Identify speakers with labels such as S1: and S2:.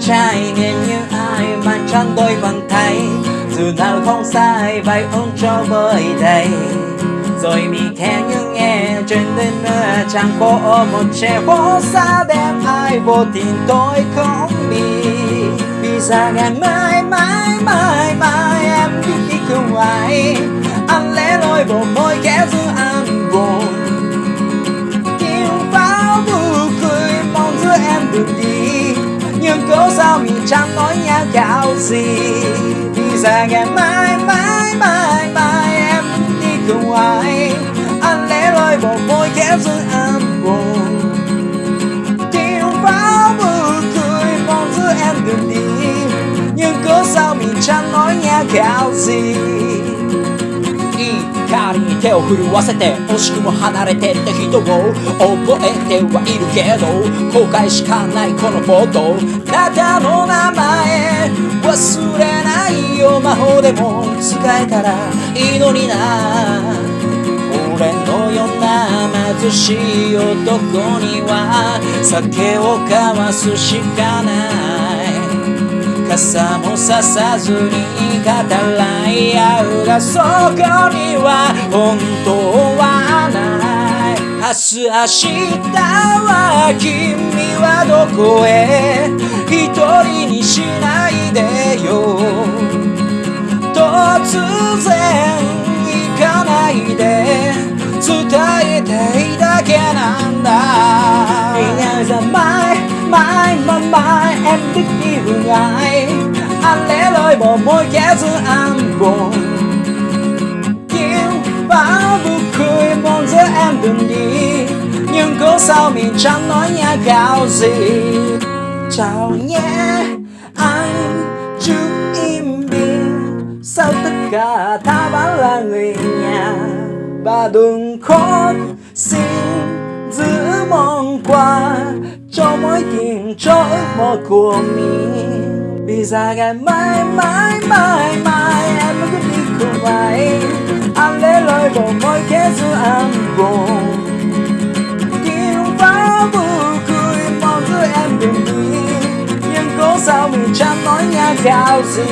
S1: trai nhìn như ai mà chẳng tôi bằng thấy dù nào không sai, vậy ông cho bơi đầy. Rồi mi theo như nghe trên tên chẳng có một trẻ phố xa. Đem ai vô tình tôi không biết vì sao ngàn mơ nhưng cố sao mình chẳng nói nhau cạo gì? Đi ra ngày mai, mai, mai, mai em đi cùng ai? Anh lẽ lơi bỏ môi kéo giữ em buồn. Chiều vào vừa cười mong giữ em đường đi. Nhưng cố sao mình chẳng nói nhau cạo gì?
S2: 手を震わせて惜しくも離れてった人を覚えてはいるけど後悔しかないこのフォトあなたの名前忘れないよ魔法でも使えたら。いいのにな俺のような貧しい男には酒を交わすしかない。傘もささずに語らい合うがそこには本当はない。明日明日は君はどこへ。一人にしないでよ。突然行かないで。伝えたいだけなんだ。
S1: Ngày giờ mai, mãi mà em thích đi hướng Anh lẽ loi bỏ môi kẻ giữa anh buồn Tiếng pháo vui cười mong giữa em đừng đi Nhưng cố sao mình chẳng nói nhà gạo gì? Chào nhé, anh chú im đi Sao tất cả ta vẫn là người nhà? Và đừng khóc, xin giữ mong qua cho mối tình cho ước mơ của mình vì ra ngày mai mãi mãi mãi em mới cứ đi cùng ai. Anh lấy lời vào môi kẻ giữ anh buồn. Tiếng pháo vui cười mong cứ em đừng đi nhưng cố sao mình chẳng nói nhà theo gì.